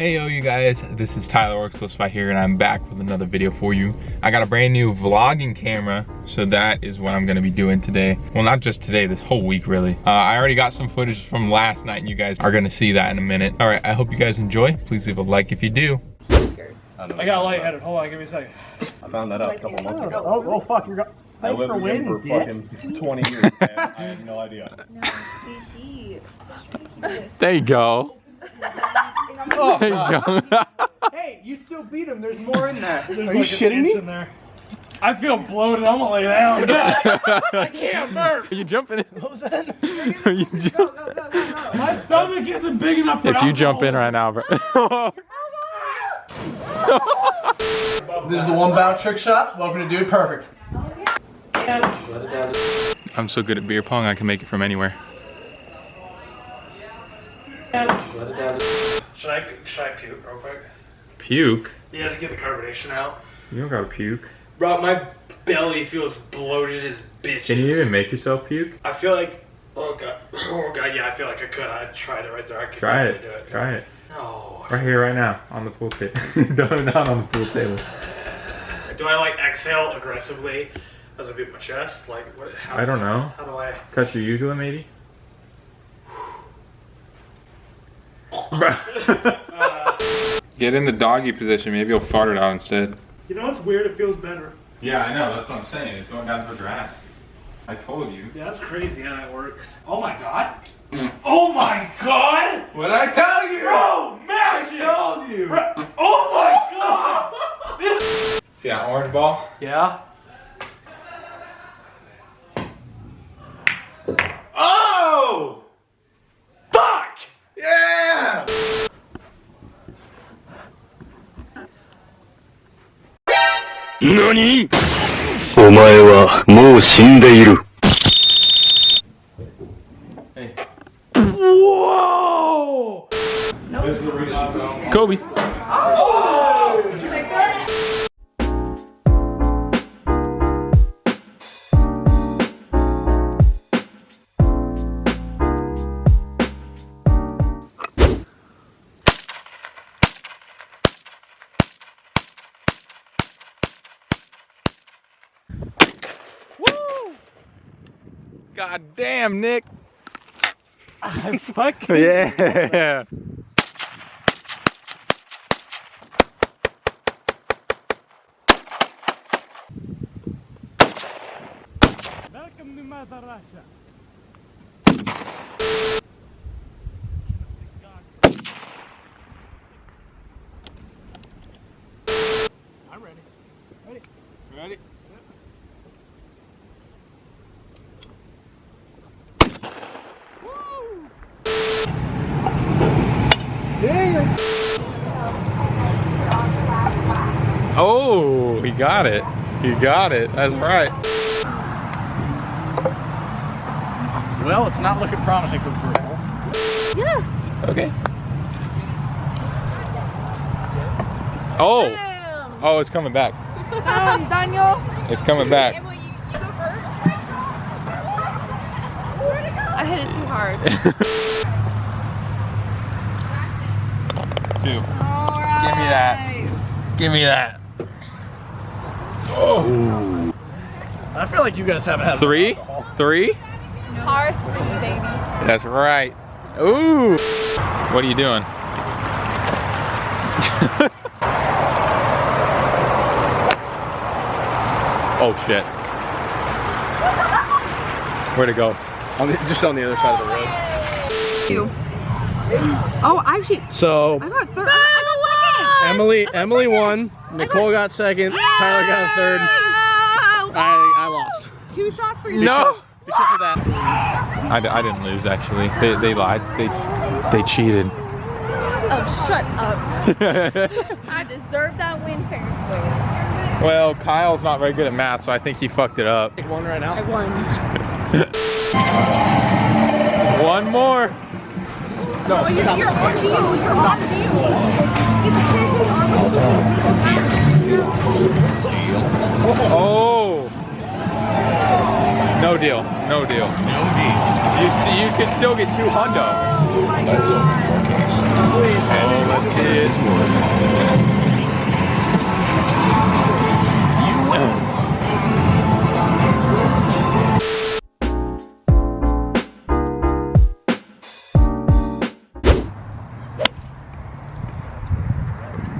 Hey yo you guys, this is Tyler Works Close by here and I'm back with another video for you. I got a brand new vlogging camera, so that is what I'm gonna be doing today. Well, not just today, this whole week really. Uh, I already got some footage from last night and you guys are gonna see that in a minute. All right, I hope you guys enjoy. Please leave a like if you do. I got lightheaded. Hold on, give me a second. I found that out a couple months ago. Oh, oh fuck, you're. Go- I Thanks lived for with waiting, him for fucking 20 years, man. I have no idea. There you go. There you go. Hey, you still beat him. There's more in that. There's Are like you an shitting inch me? In there. I feel bloated. I'm gonna lay down. I can't burp. Are you jumping in? What was that? Are you ju- My stomach isn't big enough for if you jump in right now, bro. This is the one bout trick shot. Welcome to Dude Perfect. I'm so good at beer pong, I can make it from anywhere. Should I should I puke real quick? Puke? Yeah, to get the carbonation out. You don't gotta puke. Bro, my belly feels bloated as bitches. Can you even make yourself puke? I feel like. Oh god. Oh god. Yeah, I feel like I could. I tried it right there. I could Try it. do it. Try it. No. Right here, right now, on the pool table. Don't on the pool table. Do I like exhale aggressively as I beat my chest? Like what? How, I don't know. How do I? Touch your uvula, maybe? Get in the doggy position. Maybe you'll fart it out instead. You know what's weird? It feels better. Yeah, I know. That's what I'm saying. It's going down towards your ass. I told you. Yeah, that's crazy how that works. Oh my god. Oh my god! What did I tell you? Bro, magic! told you. Bro, oh my god! This. See that orange ball? Yeah. 何？お前はもう死んでいる。God damn, Nick. Fuck. Yeah. Welcome to Mother Russia. I'm ready. Ready? Ready? Oh, he got it. He got it. That's right. Well, it's not looking promising for the first hole. Okay. Oh. Oh, it's coming back. Um, Daniel. It's coming back. Emily, you, you go first. I hit it too hard. Two. All right. Give me that. Give me that. Oh. I feel like you guys haven't had Three? Three? Par three, baby. That's right. Ooh. What are you doing? oh shit. Where'd it go? On the, just on the other side of the road. You. Oh, actually, So I got third. I got Emily, Emily won. Nicole got second. Tyler got third. I, I lost. Two shots for you. No. because of that. I, d- I didn't lose actually. They, they lied. They they cheated. Oh, shut up. I deserve that win, parents win. well, Kyle's not very good at math, so I think he fucked it up. Take one right now. I won. One more. Oh, you're, you're on deal. You're on deal. Oh. No deal. No deal. No deal. You, you could still get two hundo. That's a Oh, let's see it.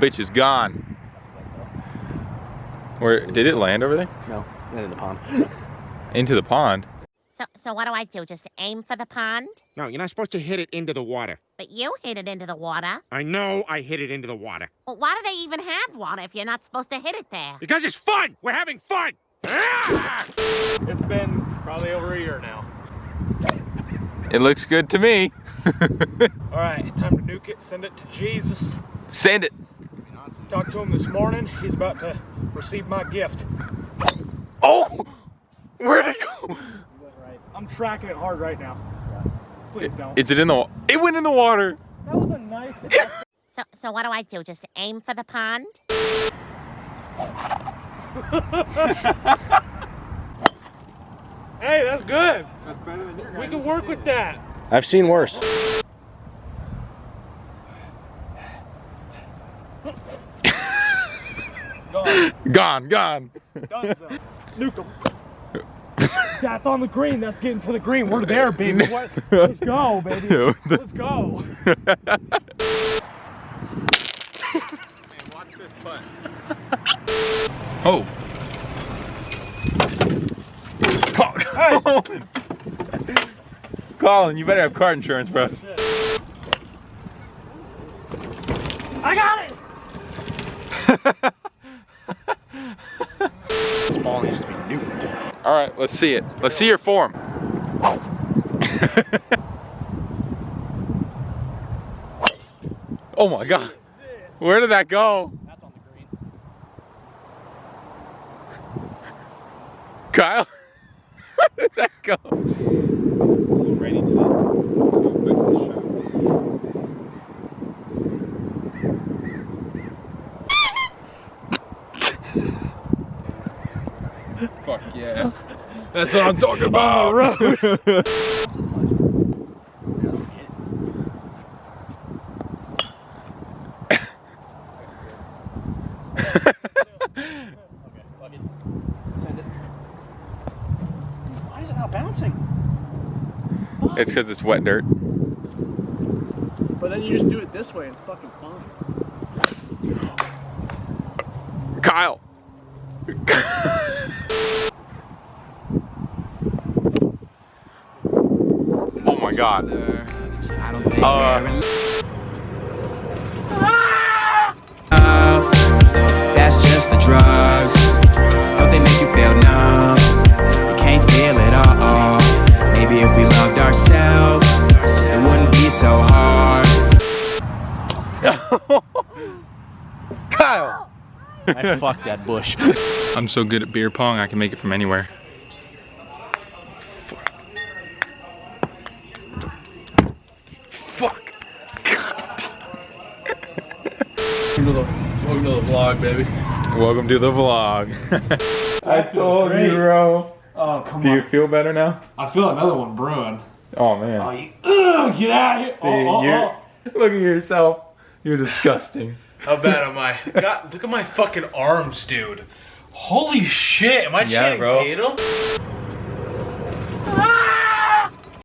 Bitch is gone. Where did it land over there? No, not in the pond. Into the pond. So, so what do I do? Just aim for the pond? No, you're not supposed to hit it into the water. But you hit it into the water. I know I hit it into the water. Well, why do they even have water if you're not supposed to hit it there? Because it's fun! We're having fun! Ah! It's been probably over a year now. It looks good to me. All right, time to nuke it. Send it to Jesus. Send it. Talked to him this morning. He's about to receive my gift. Oh! Where'd it go? I'm tracking it hard right now. Please don't. Is it in the wa- It went in the water. That was a nice. So, so what do I do? Just aim for the pond? hey, that's good. That's better than your We can work with that. I've seen worse. Gone. Gone. Done so. Nuke 'em. That's on the green. That's getting to the green. We're there, baby. What? Let's go, baby. Let's go. Oh. Colin. Colin, you better have car insurance, bro. I got it. This ball needs to be nuked. All right, let's see it. Let's see your form. oh my God. Where did that go? That's on the green. Kyle? Where did that go? Ready today. Fuck yeah. That's what I'm talking about. Why is it not bouncing? it's because it's wet dirt. But then you just do it this way and it's fucking fun. Kyle. oh my god. Uh, That's just the drugs. Don't they make you feel numb? You can't feel it all. Maybe if we loved ourselves, it wouldn't be so hard. Kyle. I fucked that bush. I'm so good at beer pong, I can make it from anywhere. Welcome to the vlog, baby. Welcome to the vlog. I told you, bro. Oh come Do on. you feel better now? I feel another one brewing. Oh man. Oh, you, ugh, get out of here. See, oh, oh, you're, oh. look at yourself. You're disgusting. How bad am I? God, look at my fucking arms, dude. Holy shit, am I Yeah, Channing bro. Tatum?